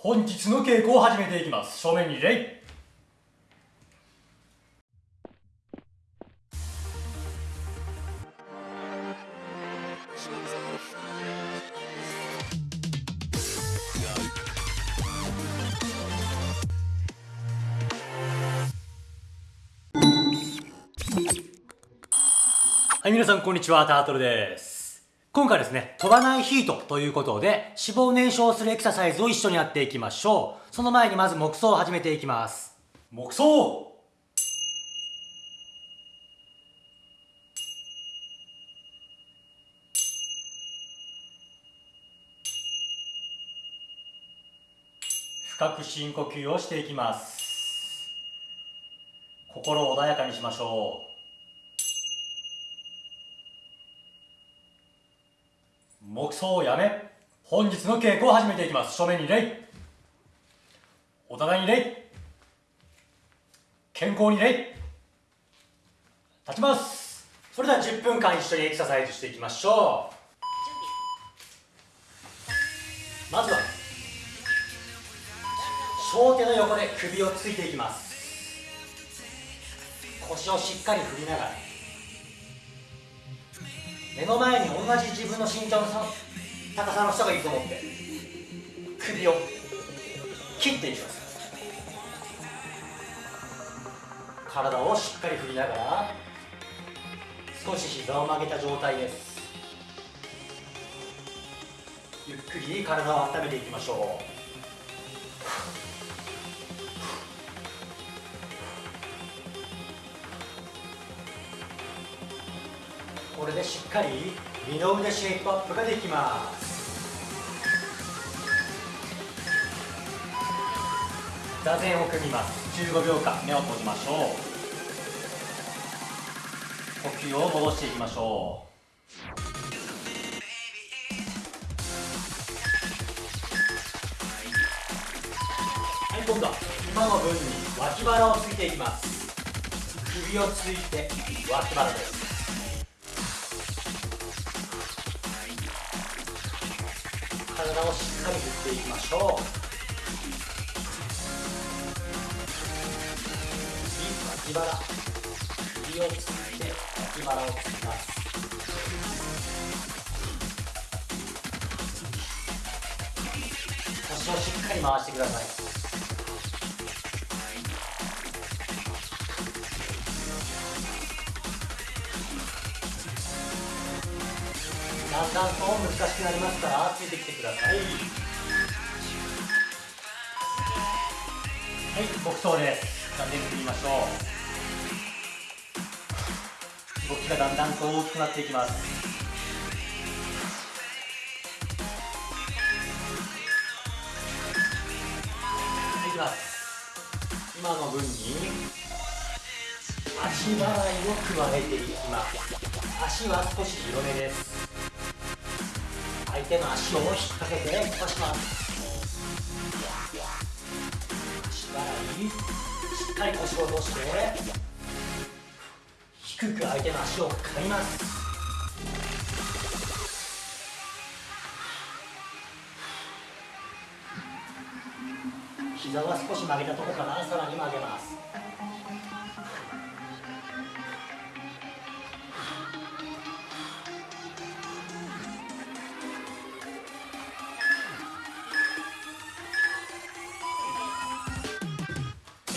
本日の稽古を始めていきます。正面に礼はい、皆さんこんにちは、タートルです。今回ですね、飛ばないヒートということで、脂肪燃焼するエクササイズを一緒にやっていきましょう。その前にまず木葬を始めていきます。木葬深く深呼吸をしていきます。心を穏やかにしましょう。木葬をやめ本日の稽古を始めていきます。正面に礼。お互いに礼。健康に礼。立ちます。それでは10分間一緒にエクササイズしていきましょう。まずは小手の横で首をついていきます。腰をしっかり振りながら。目の前に同じ自分の身長の高さの人がいると思って首を切っていきます。体をしっかり振りながら少し膝を曲げた状態です。ゆっくり体を温めていきましょう。れでしっかり二の腕シェイプアップができます座禅を組みます15秒間目を閉じましょう呼吸を戻していきましょうはい今度は今の分に脇腹をついていきます。首をついて脇腹です。体をしっかり振っていきましょう。次脇腹首をついて脇腹をつきます。腰をしっかり回してください。だんだんと難しくなりますからついてきてくださいはい木刀です残念振りましょう動きがだんだんと大きくなっていきます。はいきます今の分に足払いを加えていきます。足は少し広めです。相手の足を引っ掛けて伸ばします足払いしっかり腰を落として低く相手の足を刈ります。膝は少し曲げたところからさらに曲げます。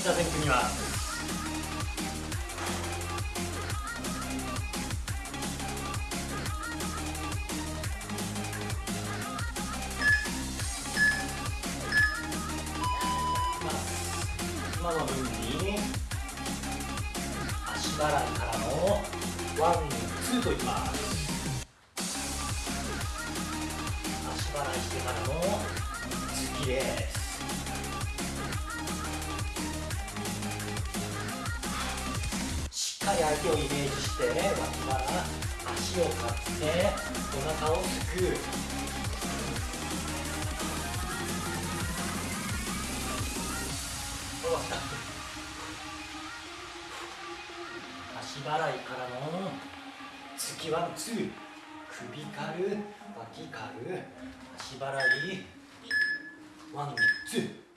座禅組みます今の分に足払いからのワンツーといきます。足払いしてからの突きです。相手をイメージして脇腹足を刈ってお腹をすくう。足払いからの突きワンツー。首刈る脇刈る足払い。ワンツー。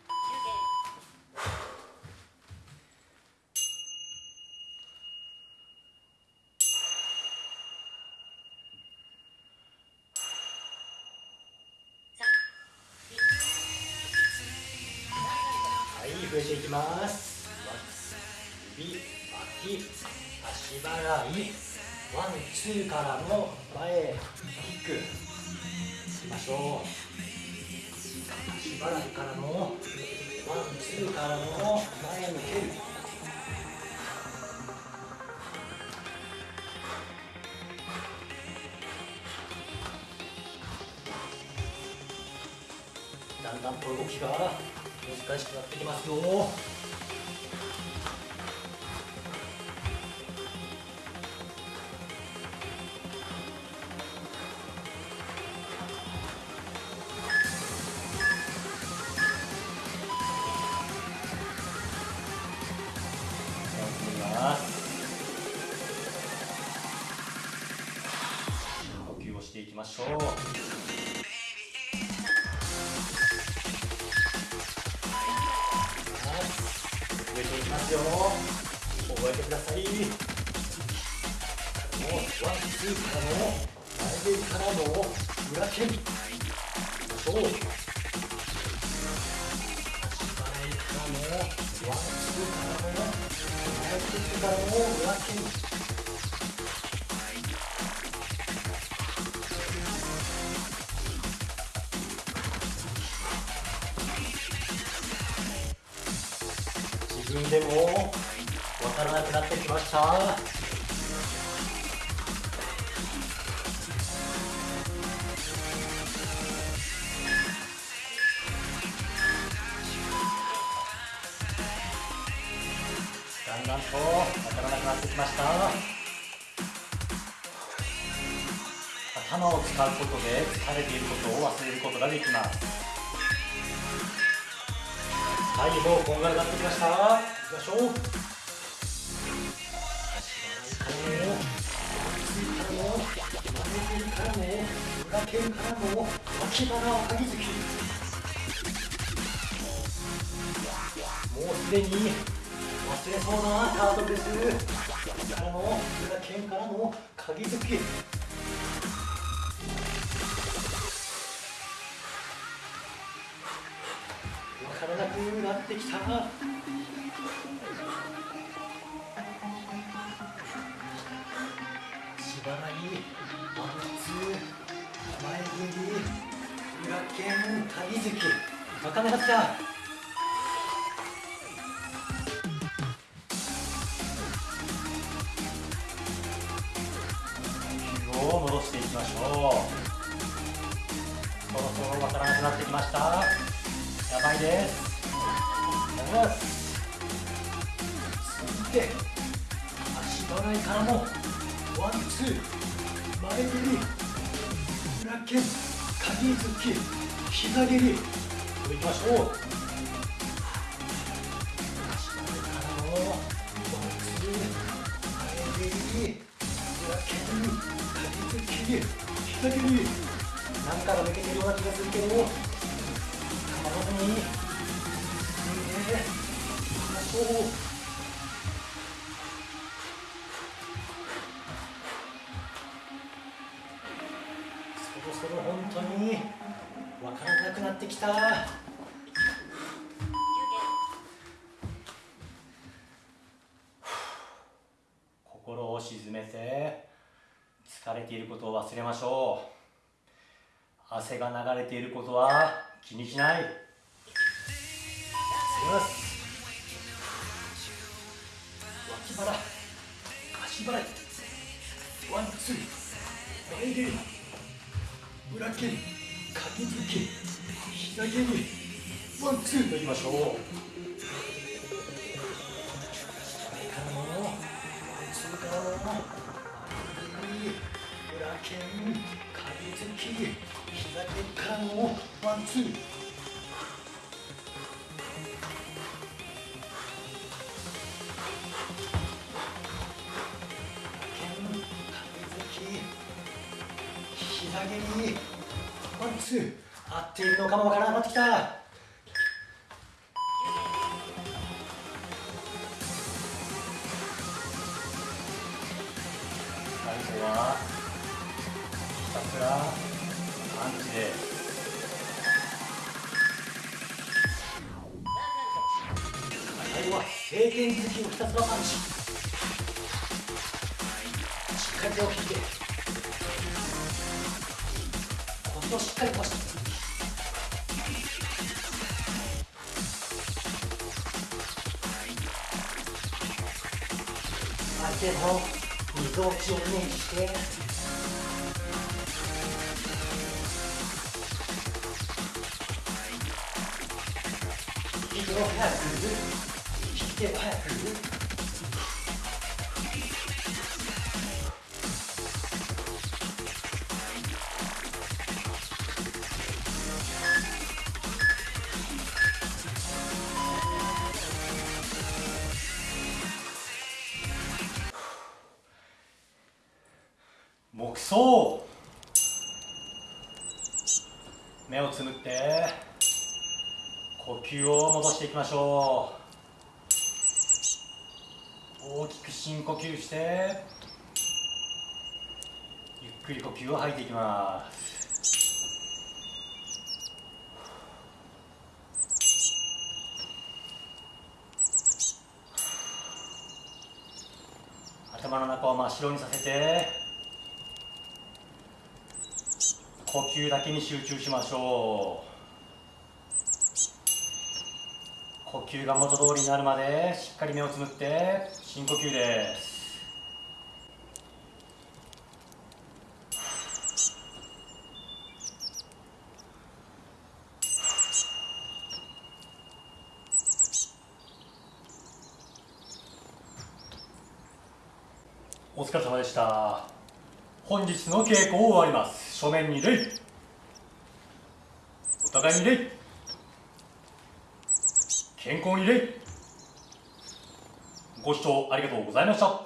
はい増えていきます。指脇足払い。ワンツーからの前キックしましょう足払いからのワンツーからの前に蹴るだんだんと動きが。難しくなってきますよ。呼吸をしていきましょう。よ覚えてください。もうワンツーからの前蹴りからの裏剣いきましょう前からのワンツーからの前蹴りからの裏蹴り自分でもわからなくなってきました。だんだんとわからなくなってきました。頭を使うことで疲れていることを忘れることができます。はい、もうこんがらがってきました。行きましょう。足払い。からの、つい。からの、前蹴りからの、裏蹴りからの、脇腹をかぎつき。もうすでに忘れそうなタートルです。からの、裏剣からの、かぎつき。ってきた。しばらいワンツー前蹴り裏剣鍵付きわからなかったを戻していきましょう。そろそろわからなくなってきました。やばいです。やばいです。続いて、足払いからのワンツー、前蹴り、裏剣、鍵付き、膝蹴り、いきましょう。足払いからのワンツー、前蹴り、裏剣、鍵付き、膝蹴り、なんかが抜けてるような気がするけど、構そろそろ本当に分からなくなってきた。心を沈めて疲れていることを忘れましょう。汗が流れていることは気にしない。いきます脇腹足払いワンツー。前蹴り裏蹴り鉤突き膝蹴りワンツーといきましょう。左からの。ワンツーから。の前蹴り裏拳。鉤突き膝蹴りからの。ワンツー。のかもわからなくなってきた。最初はひたすらアンチで。最後は晴天好きをひたすらパンチ。しっかり手を引いて。腰をしっかり腰手のみぞおちをイメージして。息を早く引き手を早く木葬目をつむって呼吸を戻していきましょう。大きく深呼吸してゆっくり呼吸を吐いていきます。頭の中を真っ白にさせて呼吸だけに集中しましょう。呼吸が元通りになるまでしっかり目をつむって深呼吸です。お疲れ様でした。本日の稽古を終わります。正面に礼お互いに礼健康に礼ご視聴ありがとうございました。